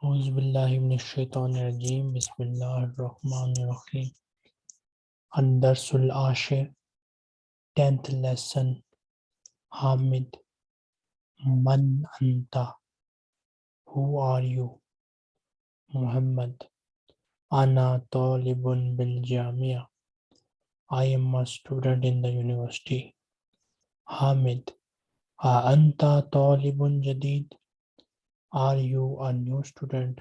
Auzubillahiminashaitanirajim. Bismillahirrahmanirrahim. Andarsul Ashir, 10th lesson. Hamid. Man Anta. Who are you? Muhammad. Ana Talibun bil Jamia. I am a student in the university. Hamid. Anta Talibun Jadid. Are you a new student?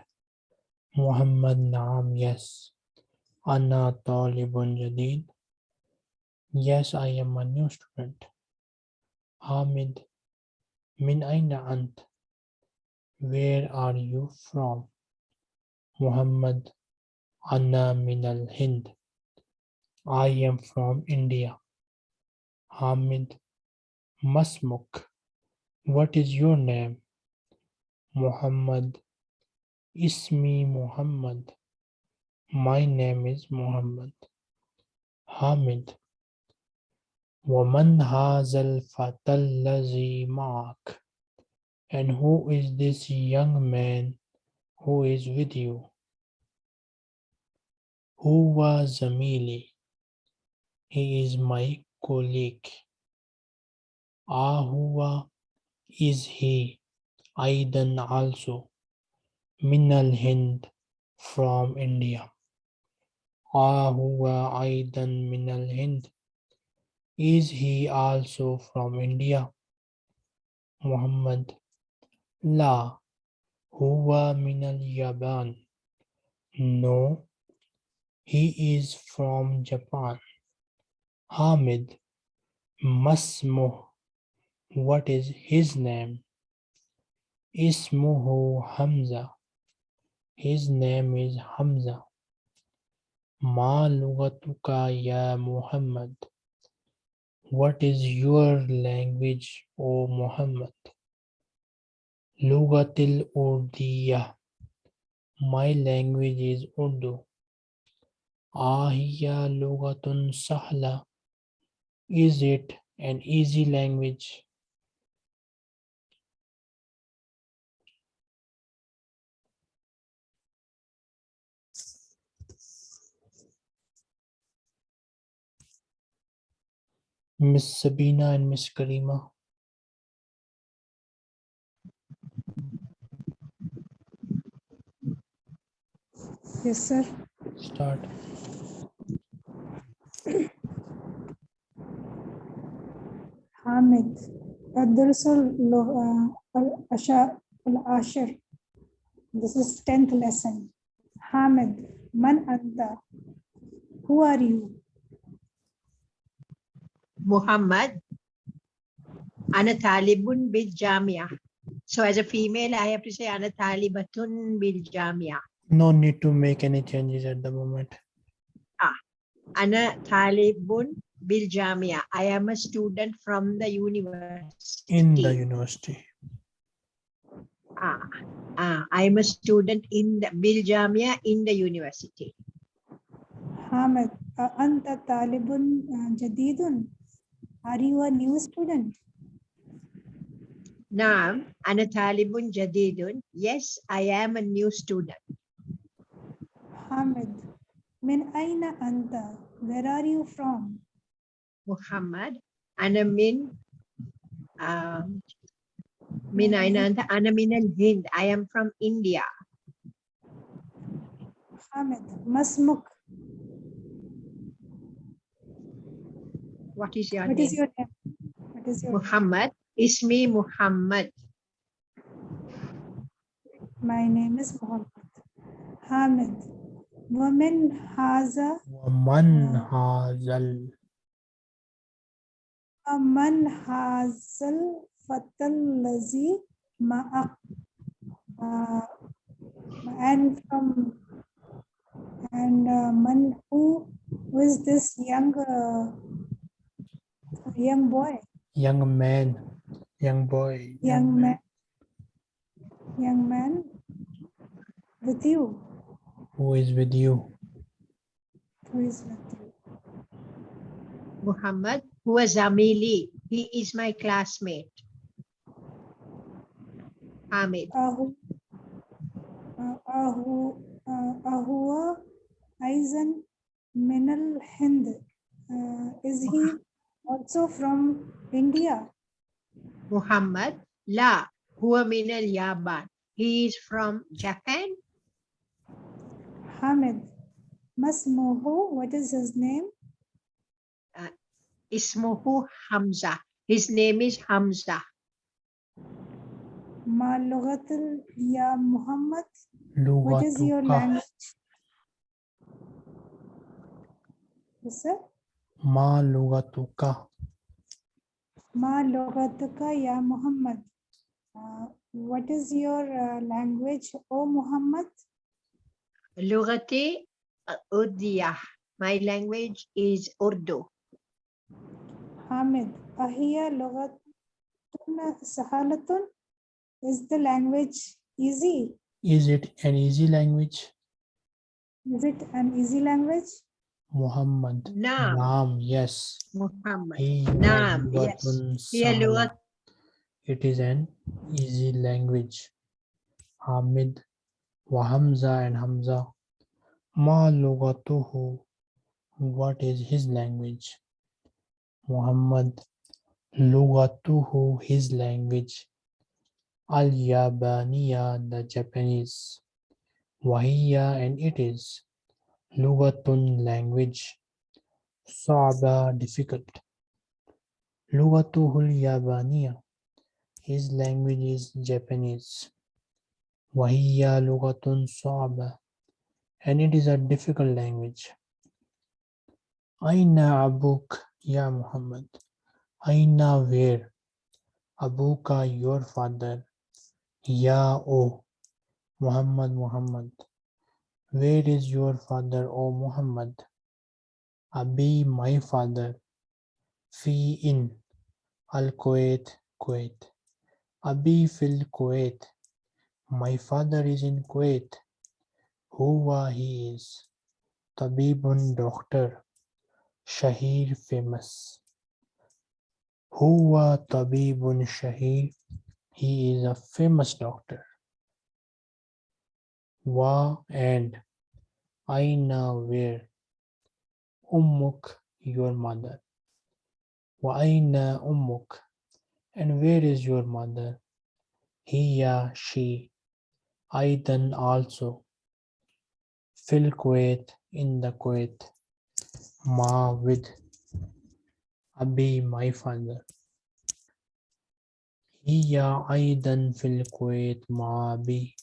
Muhammad Naam, yes. Anna Talibun Jadid. Yes, I am a new student. Hamid. Min Aina Ant. Where are you from? Muhammad. Anna Min al Hind. I am from India. Hamid. Masmuk. What is your name? Muhammad. Ismi Muhammad. My name is Muhammad. Hamid. Woman Hazal Fatallazi Mark. And who is this young man who is with you? Who was Zamili? He is my colleague. Ahuwa is he. Aidan also. Minal Hind from India. Ahuwa Aidan Minal Hind. Is he also from India? Muhammad. La. Huwa Minal Yaban. No. He is from Japan. Hamid. Masmuh. What is his name? Ismuhu Hamza. His name is Hamza. Ma lugatuka ya Muhammad. What is your language, O Muhammad? Lugatil Urdiya. My language is Urdu. Ahiya lugatun sahla. Is it an easy language? Miss Sabina and Miss Karima. Yes, sir. Start. حامد الدرس ال- uh, العشاء العاشر This is 10th lesson. حامد من أنت? Who are you? Muhammad. Ana talibun bil jamia. So as a female, I have to say ana talibatun bil jamia. No need to make any changes at the moment. Ana talibun bil jamia. I am a student from the university. In the university. Ah, ah, I am a student in the bil jamia in the university. حامد أنت طالب جديد? Are you a new student? Naam, ana talibun jadidun. Yes, I am a new student. حامد من أين أنت? Where are you from? Muhammad. Ana min um, min aina anta? Ana min al Hind. I am from India. حامد ما اسمك? What is your what name? Is your name? What is your Muhammad. Name? Ismi Muhammad. My name is Muhammad. Hamid. Woman Haza. Woman uh, Hazal. Woman Hazal Fatal Lazi Ma'ak. Uh, and from and uh, man who who is this young uh, Young boy. Young man. Young boy. Young, young man. man. Young man. With you. Who is with you? Who is with you? Muhammad, Who is was Amili. He is my classmate. Ahmed. Ahu. Uh, Ahu. Uh, Ahua Aizen Minal Hind. Uh, is he also from India. Muhammad La Huamin Al Yaban. He is from Japan. Hamid Masmohu, what is his name? Uh, Ismohu Hamza. His name is Hamza. Ma logatil Ya Muhammad. What is your language? Yes, sir? मा लुगतुका मा लुगतुका या Mohammad what is your uh, language oh muhammad lugati urdiya my language is urdu hamid ahiya lugatun sahalatun is the language easy is it an easy language is it an easy language Muhammad. Naam. Naam, yes. Muhammad. He Naam, yes. It is an easy language. Hamid Wahamza and Hamza. Ma lugatuhu. What is his language? Muhammad. Lugatuhu, his language. Al-Yabaniya, the Japanese. Wahiya, and it is. Lugatun, language. Sa'ba, difficult. Lugatuhul Yabaniya. His language is Japanese. Wahiya lugatun sa'ba. And it is a difficult language. Aina abuk ya Muhammad. Aina where? Abuka your father. Ya O Muhammad Muhammad. Where is your father, O Muhammad? Abi my father. Fi in Al Kuwait Kuwait. Abi fil Kuwait. My father is in Kuwait. Huwa he is. Tabibun doctor. Shahir famous. Huwa Tabibun Shahir. He is a famous doctor. Wa and Aina where. Ummuk your mother. Wa Aina Ummuk. And where is your mother? Hiya, she. Aidan also. Fil Kuwait, in the Kuwait. Ma with. Abi, my father. Hiya Aidan fil Kuwait ma abi.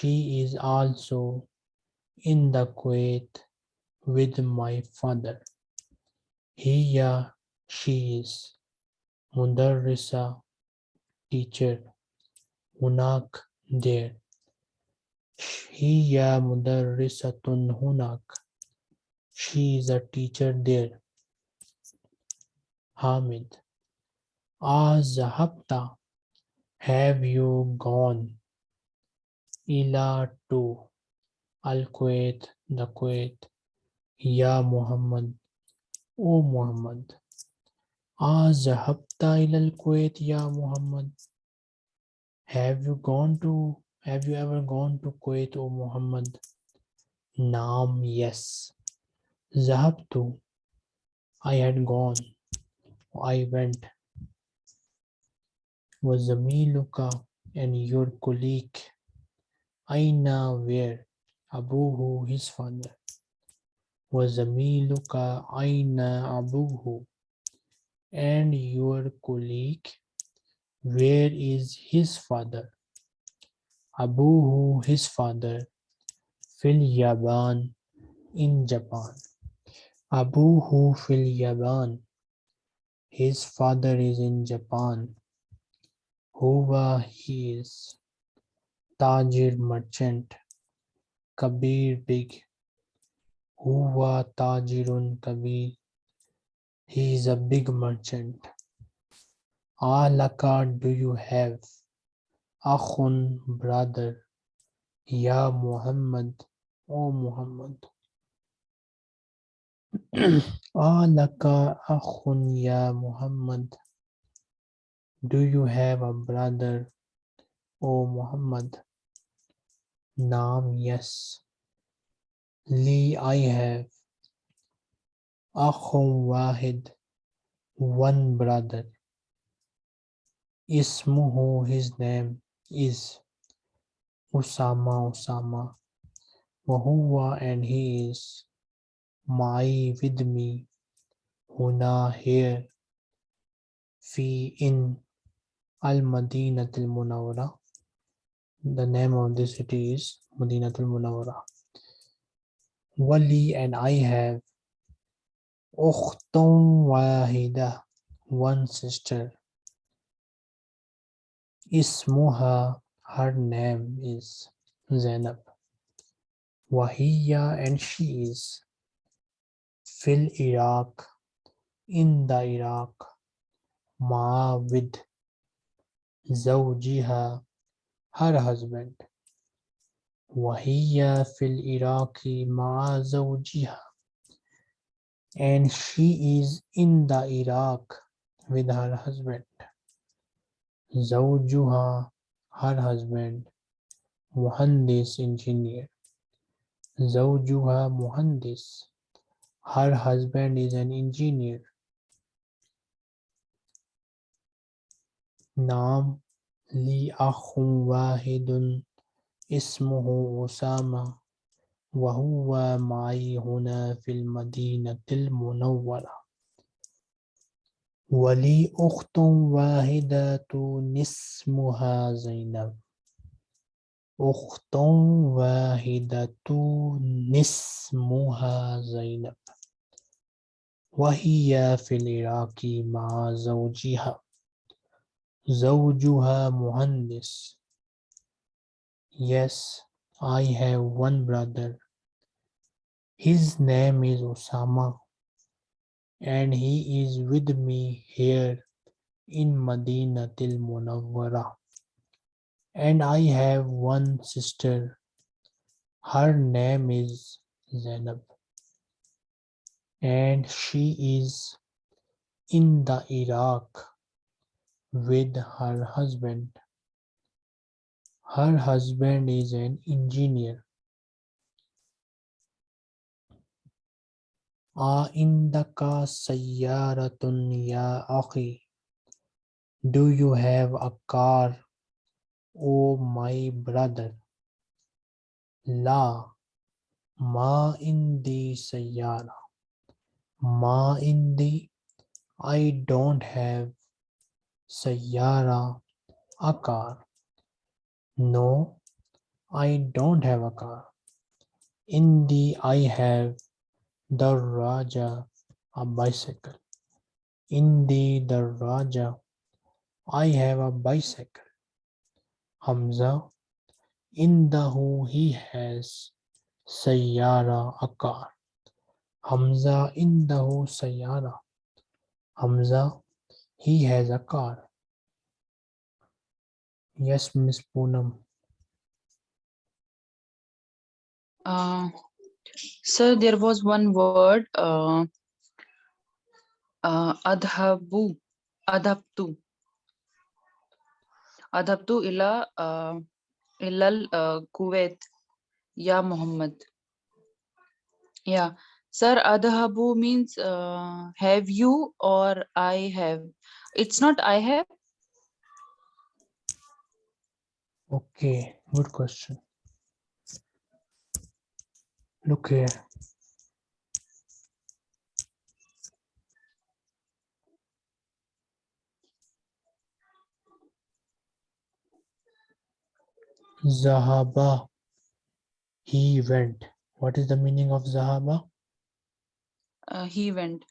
She is also in the Kuwait with my father. Hiya, she is. Mudarrisa, teacher. Hunak, there. Hiya mudarrisatun hunak. She is a teacher there. Hamid. Azahabta. Have you gone? Ila to Al Kuwait, the Kuwait. Ya Muhammad. O Muhammad. Azahabta ila Al Kuwait, Ya Muhammad. Have you gone to, have you ever gone to Kuwait, O Muhammad? Naam, yes. Zahabtu. I had gone. I went. Was Wazamiluka and your colleague. Aina where? Abuhu, his father. was a Wazamiluka aina abuhu. And your colleague, where is his father? Abuhu, his father. Fil Yaban, in Japan. Abuhu fil Yaban. His father is in Japan. Huwa he is. Tajir merchant. Kabir big. Huwa Tajirun Kabir. He is a big merchant. Alaka do you have? Akhun brother. Ya Muhammad. O Muhammad. Alaka akhun ya Muhammad. Do you have a brother, O Muhammad? Naam, yes. Li, I have. Akhum Wahid, one brother. Ismuhu, his name is Usama Usama. Wahuwa, and he is Mai with me. Huna, here. Fi, in Al Madinatul Munawwara. The name of the city is Madinatul Munawwara. Wali, and I have Ukhtun Wahida, one sister. Ismuha, her name is Zainab. Wahiya, and she is Fil Iraq, in the Iraq. Ma with Zawjiha, her husband. Wahiya fil Iraqi ma'a zawjiha. And she is in the Iraq with her husband. Zawjuha, her husband. Muhandis, engineer. Zawjuha Muhandis. Her husband is an engineer. Naam لي أخ واحد اسمه أسامة وهو معي هنا في المدينة المنورة. ولي أخت واحدة اسمها زينب. أخت واحدة اسمها زينب. وهي في العراق مع زوجها. زوجها مهندس Yes, I have one brother. His name is Osama and he is with me here in Madinatul Munawwara. And I have one sister. Her name is Zainab and she is in the Iraq with her husband. Her husband is an engineer. Aindaka sayyaratun ya akhi. Do you have a car, O my brother? La, ma indi sayyara. Ma indi, I don't have sayyara, a car. No, I don't have a car. Indi, I have the Raja, a bicycle. Indi the Raja, I have a bicycle. Hamza, Indahu, he has Sayyara, a car. Hamza, Indahu Sayyara. Hamza, he has a car. Yes, Miss Poonam. Uh, sir, there was one word, uh, uh, adhabu, adhabtu. Adhabtu ila, uh, ilal uh, Kuwait, ya Muhammad. Yeah, sir, adhabu means uh, have you or I have. It's not I have. Okay, good question. Look here. Zahaba. He went. What is the meaning of Zahaba? Uh, he went.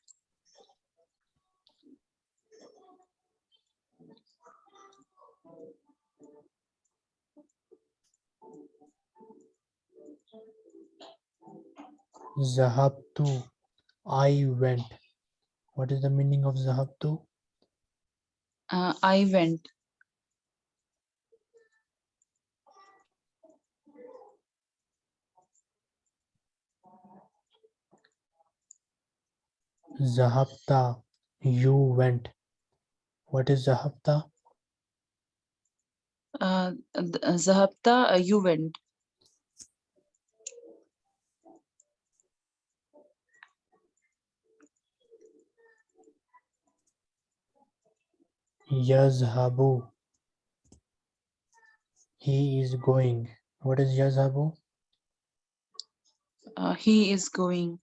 Zahabtu. I went. What is the meaning of Zahabtu? Uh, I went. Zahabta. You went. What is Zahabta? Uh, th- Zahabta, uh, you went. Yazhabu. He is going. What is yazhabu? Uh, he is going.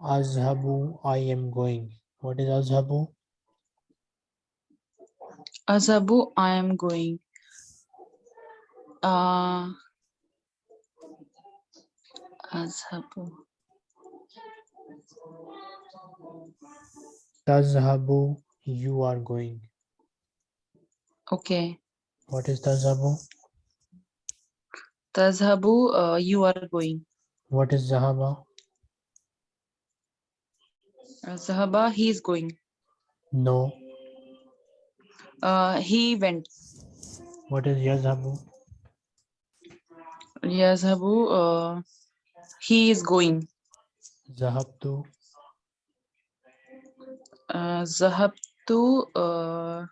Azhabu, I am going. What is azhabu? Azabu, I am going. Uh, Azhabu. Tazhabu, you are going. Okay. What is tazhabu? Tazhabu, uh, you are going. What is zahaba? Uh, Zahaba, he is going. No. Uh, he went. What is yazhabu? Yazhabu, uh, he is going. Zahabtu, Uh, Zahabtu, uh,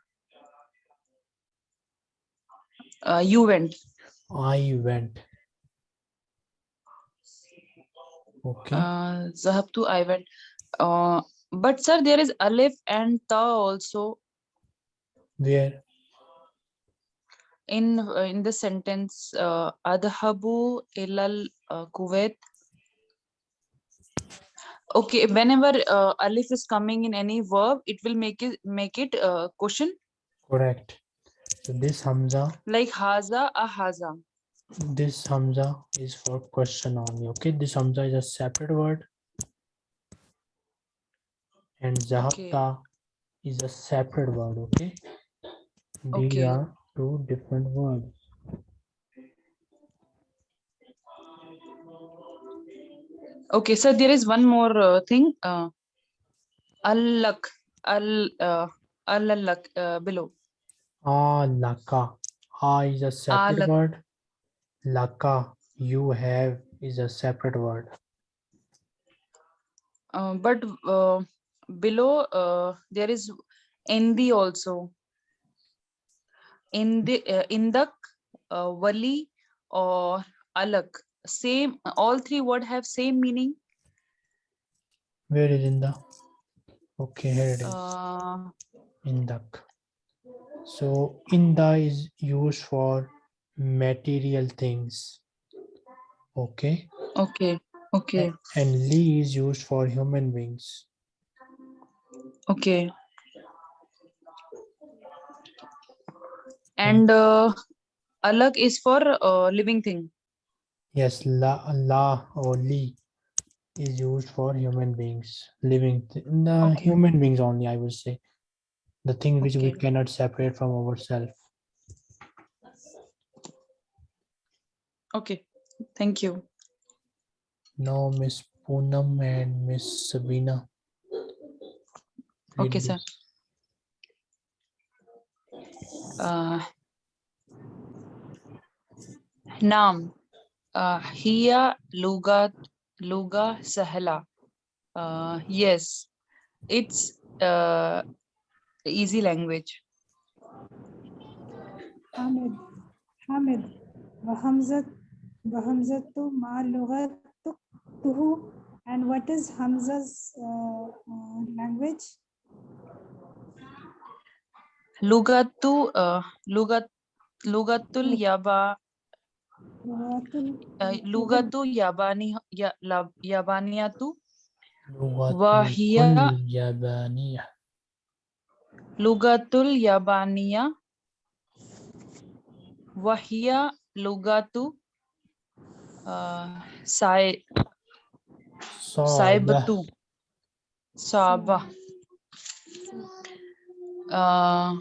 uh, you went. I went. Okay. Uh, Zahabtu, I went. Uh, but sir, there is Alif and Ta also Where? In uh, in the sentence. Uh, Adhabu ilal uh, Kuwait. Okay, whenever uh, Alif is coming in any verb, it will make it make it uh, question Correct. So this Hamza, like Haza a Haza. this Hamza is for question only. Okay. This Hamza is a separate word. And Zahabta is a separate word. Okay. Okay. are two different words. Okay, so there is one more uh, thing. Uh, Allak, al, uh, Allak uh, below. Alaka. A is a separate Alak- word. Laka, you have is a separate word. Uh, but uh, below uh, there is Endi also. In the uh, Indak, uh, Wali, or Alak. Same. All three word have same meaning. Where is in the? Okay, here it is. Uh, Indak. So inda is used for material things. Okay. okay. Okay. And li is used for human beings. Okay. And uh, Alag is for uh, living thing. Yes, la, la or li is used for human beings, living, th- the Okay. human beings only, I would say. The thing which we cannot separate from ourselves. Okay. Thank you. Now Miss Poonam and Miss Sabina. read Okay, sir. Uh, Naam. Uh, Hiya Luga Luga Sahla. Uh, yes, it's uh, easy language. Hamid. Hamid. Wahamzat. Wahamzatu ma lughatuhu. And what is Hamza's uh, uh, language? Lugatu, uh, lugat, lugatul yaba, uh, lugatu yabani, ya, lab, yabaniyatu, wahiya, yabaniya. Lugatul yabaniya, wahiya lugatu, uh, sai, saibatu, sabah. Uh,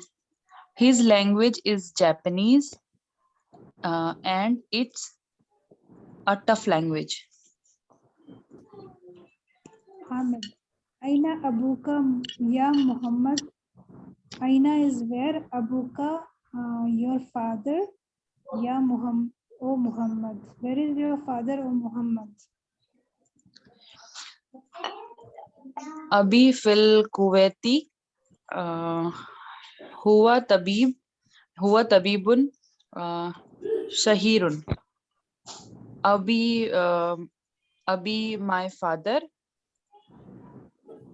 his language is Japanese uh, and it's a tough language. Hamid. Aina Abuka Ya Muhammad. Aina is where Abuka, uh, your father. Ya Muhammad. O Muhammad. Where is your father, O Muhammad? Abi fil Kuwaiti हुआ तबीब हुआ तबीबुन शहीरुन। अभी uh, अभी my father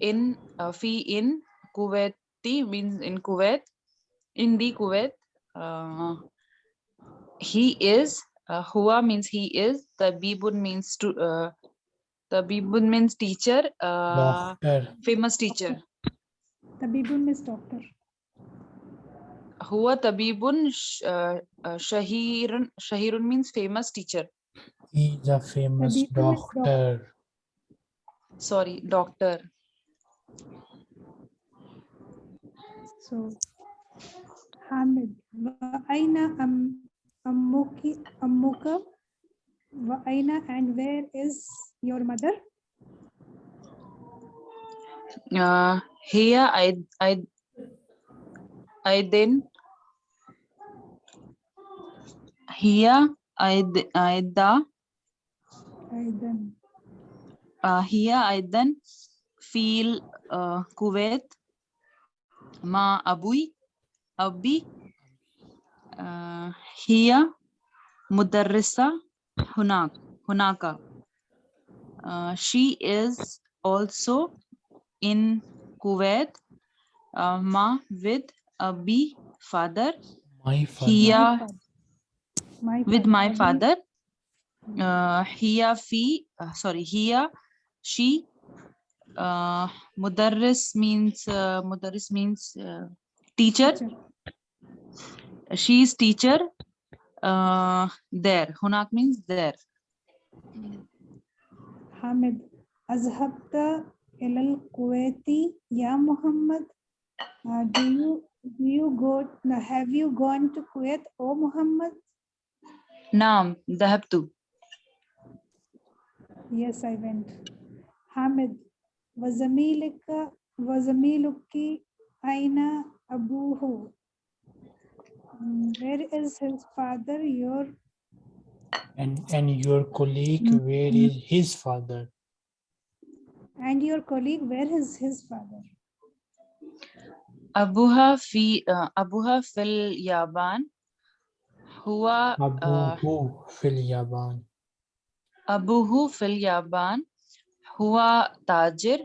in fee in Kuwaiti means in Kuwait in the Kuwait he is हुआ means he is तबीबुन means to तबीबुन means teacher famous teacher Tabibun is doctor. Huwa tabibun sh- uh, uh, shahirun. Shahirun means famous teacher. He's a famous Tabibun is doc- doctor. Sorry, doctor. So, Hamid, wa aina am ammuki ammuka wa aina and where is your mother? Uh, here I I I then here I I da Aidan. uh, here I then feel uh, Kuwait ma abui abi uh, here mudarrisa hunak hunaka uh, she is also in Kuwait uh, ma with abi father My father. here My with my father uh, here fi uh, sorry here she uh, mudarris means uh, mudarris means uh, teacher. Teacher. she is teacher uh, there. Hunak means there. Hamid, azhabta ilal Kuwaiti ya Muhammad. Uh, do you do you go no, have you gone to Kuwait, O Muhammad? naam dhahabtu Yes, I went. Hamid, wazamilika wazamiluki aina abuhu. Mm, Where is his father? Your And, and your colleague, where is his father? And your colleague, where is his father? abuha fi uh, abuha fil yaban huwa uh, Abuhu fil Yaban. abuhu fil yaban huwa tajir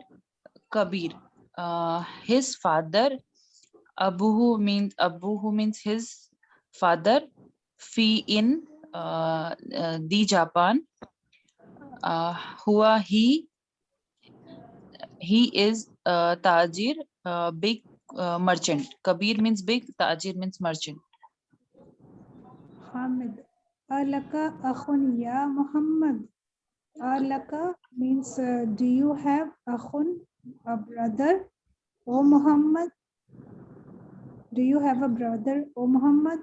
kabir uh, his father abuhu means abuhu means his father fi in uh, uh, the japan uh, huwa he he is uh, tajir uh, big uh, merchant kabir means big tajir means merchant Hamid, alaka akhun ya Muhammad. Alaka means uh, do you have akhun, a brother, O Muhammad? Do you have a brother, O Muhammad?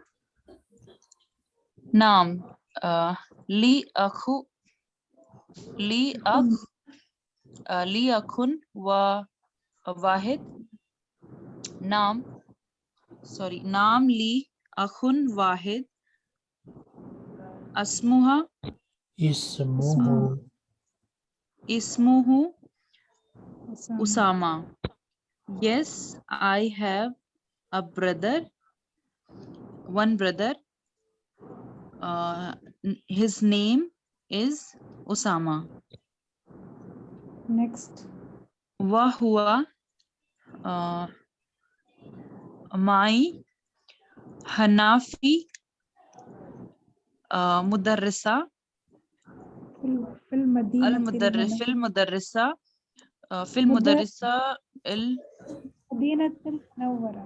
naam uh, li akhu li akh uh, li akhun wa wahid naam sorry naam li akhun wahid asmuha Ismuhu ismuhu Osama. usama yes i have a brother one brother uh, his name is usama Next. Wahua uh, my Hanafi uh, Mudarrisa Fil, fil Madinah. Al Mudarris Fil Mudarrisa uh, Fil Mudar- Mudarrisa Il Madinatul Nawwara.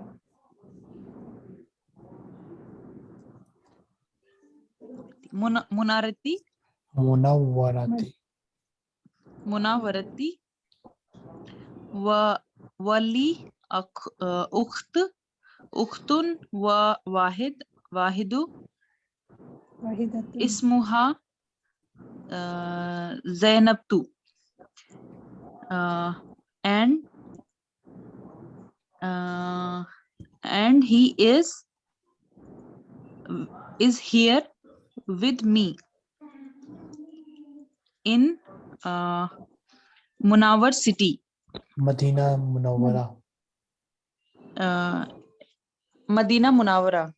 Muna- Munarati Munawwarati. Munawarati Wa Wali Akh- uh, Ukht Ukhtun Wa Wahid Wahidu Wahidatul. اسمها uh, Zainab too. Uh, and uh, and he is is here with me in uh, Munawar city, Madina Munawara. uh, Madina Munawara.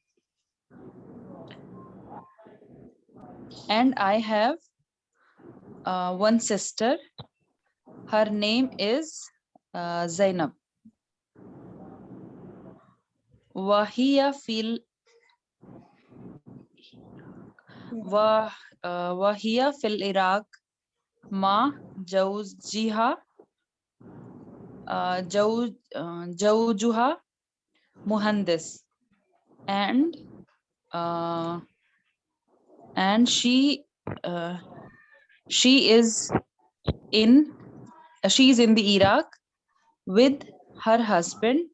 And I have uh, one sister. Her name is uh, Zainab. Wahia fil uh, Wahia fil Iraq ma Jawziha uh, Jaw uh, Jawjuha Muhandis and uh, and she uh, she is in uh, she is in the Iraq with her husband.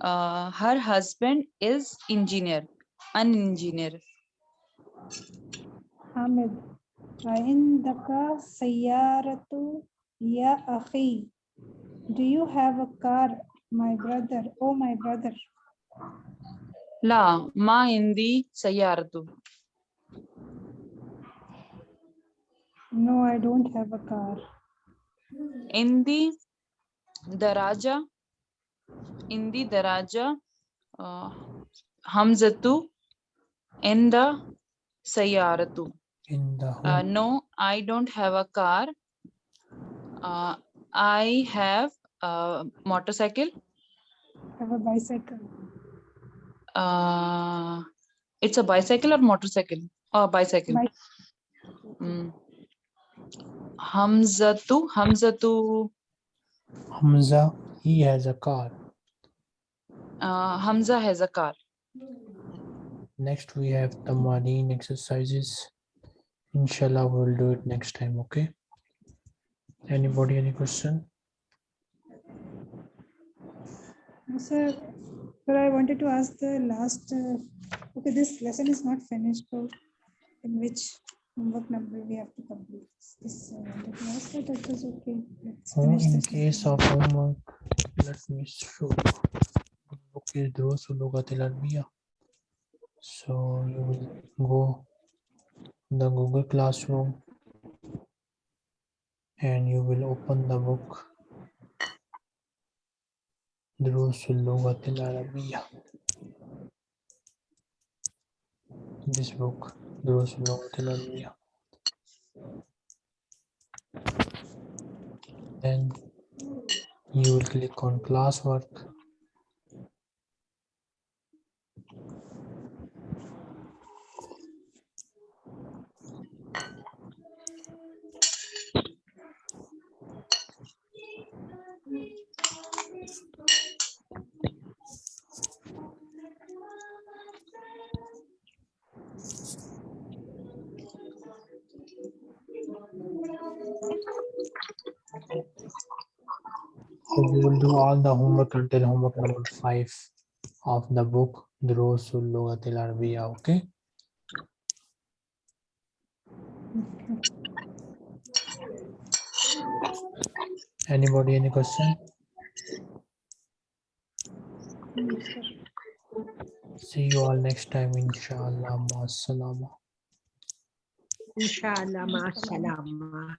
Uh, her husband is engineer, an engineer. Hamid. عندك سيارة يا أخي. Do you have a car, my brother? Oh, my brother. لا ما عندي سيارة. No, I don't have a car. عندي دراجة عندي دراجة uh, همزة عند سيارة. In the Uh, no, I don't have a car. Uh, I have a motorcycle. I have a bicycle. Uh, it's a bicycle or motorcycle? Oh, bicycle. Bicycle. Mm. Hamzatu, Hamzatu, Hamza, he has a car. uh, Hamza has a car. Next, we have the marine exercises. Inshallah, we'll do it next time, okay? Anybody, any question? Sir, sir, I wanted to ask the last, uh, okay, this lesson is not finished, so in which homework number we have to complete? This, uh, I wanted to ask that, that was okay. Let's Oh, in case of homework, let me show. okay Book is Durusul Lughatil Arabiya. So you will go the Google Classroom and you will open the book Durusul Lughatil Arabiya. This book, Durusul Lughatil Arabiya. Then you will click on classwork. So we will do all the homework until homework number five of the book Durusul Lughatil Arabiya, okay? Anybody, any question? See you all next time, inshallah. Ma'as salama. Inshallah, ma salama.